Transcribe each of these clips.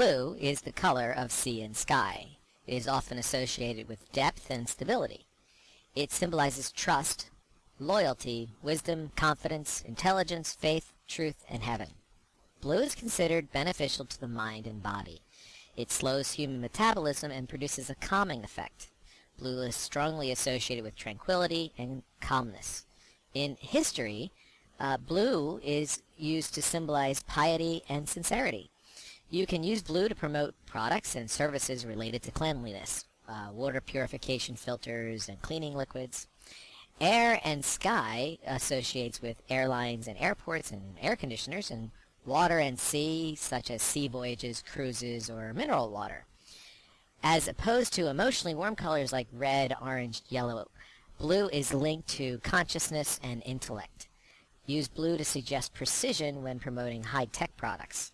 Blue is the color of sea and sky. It is often associated with depth and stability. It symbolizes trust, loyalty, wisdom, confidence, intelligence, faith, truth, and heaven. Blue is considered beneficial to the mind and body. It slows human metabolism and produces a calming effect. Blue is strongly associated with tranquility and calmness. In history, uh, blue is used to symbolize piety and sincerity. You can use blue to promote products and services related to cleanliness, uh, water purification filters and cleaning liquids. Air and sky associates with airlines and airports and air conditioners, and water and sea, such as sea voyages, cruises, or mineral water. As opposed to emotionally warm colors like red, orange, yellow, blue is linked to consciousness and intellect. Use blue to suggest precision when promoting high-tech products.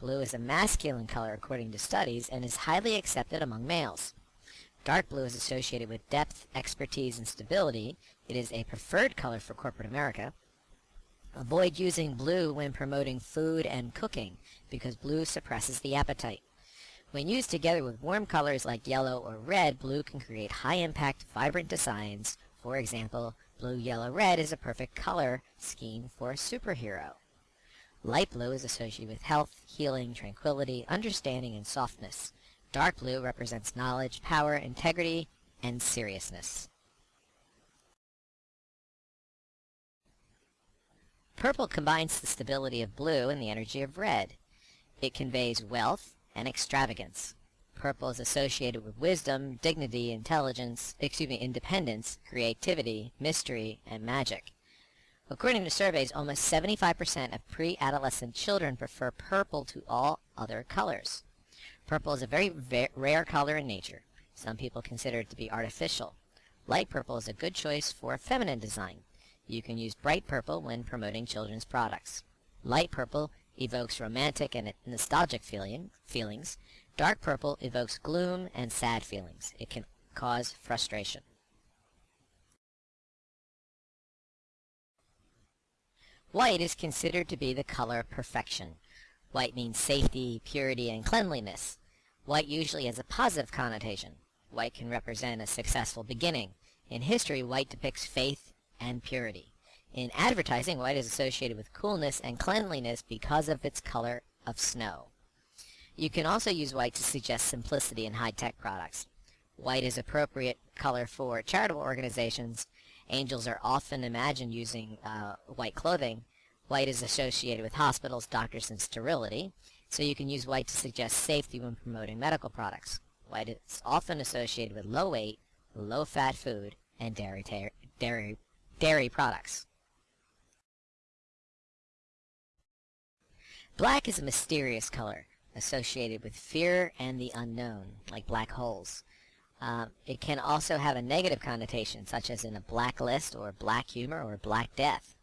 Blue is a masculine color according to studies and is highly accepted among males. Dark blue is associated with depth, expertise, and stability. It is a preferred color for corporate America. Avoid using blue when promoting food and cooking because blue suppresses the appetite. When used together with warm colors like yellow or red, blue can create high-impact, vibrant designs. For example, blue, yellow, red is a perfect color scheme for a superhero. Light blue is associated with health, healing, tranquility, understanding, and softness. Dark blue represents knowledge, power, integrity, and seriousness. Purple combines the stability of blue and the energy of red. It conveys wealth and extravagance. Purple is associated with wisdom, dignity, intelligence, excuse me, independence, creativity, mystery, and magic. According to surveys, almost 75% of pre-adolescent children prefer purple to all other colors. Purple is a very rare color in nature. Some people consider it to be artificial. Light purple is a good choice for a feminine design. You can use bright purple when promoting children's products. Light purple evokes romantic and nostalgic feeling, feelings. Dark purple evokes gloom and sad feelings. It can cause frustration. White is considered to be the color of perfection. White means safety, purity, and cleanliness. White usually has a positive connotation. White can represent a successful beginning. In history, white depicts faith and purity. In advertising, white is associated with coolness and cleanliness because of its color of snow. You can also use white to suggest simplicity in high-tech products. White is appropriate color for charitable organizations. Angels are often imagined using uh, white clothing, White is associated with hospitals, doctors, and sterility, so you can use white to suggest safety when promoting medical products. White is often associated with low weight, low fat food, and dairy, dairy, dairy products. Black is a mysterious color associated with fear and the unknown, like black holes. Uh, it can also have a negative connotation, such as in a blacklist or black humor or black death.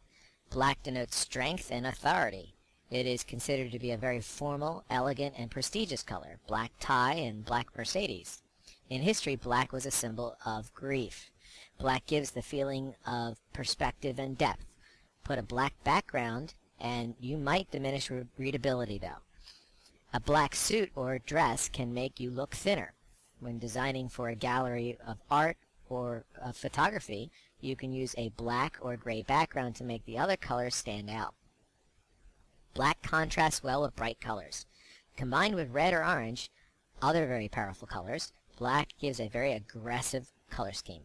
Black denotes strength and authority. It is considered to be a very formal, elegant, and prestigious color. Black tie and black Mercedes. In history, black was a symbol of grief. Black gives the feeling of perspective and depth. Put a black background, and you might diminish re readability, though. A black suit or dress can make you look thinner. When designing for a gallery of art or of photography, you can use a black or gray background to make the other colors stand out. Black contrasts well with bright colors. Combined with red or orange, other very powerful colors, black gives a very aggressive color scheme.